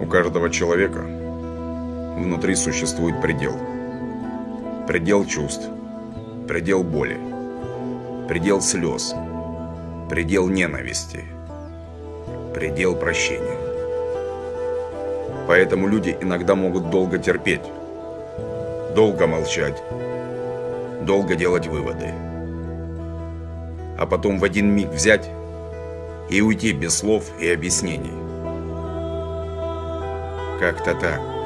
У каждого человека внутри существует предел. Предел чувств, предел боли, предел слез, предел ненависти, предел прощения. Поэтому люди иногда могут долго терпеть, долго молчать, долго делать выводы. А потом в один миг взять и уйти без слов и объяснений. Как-то так.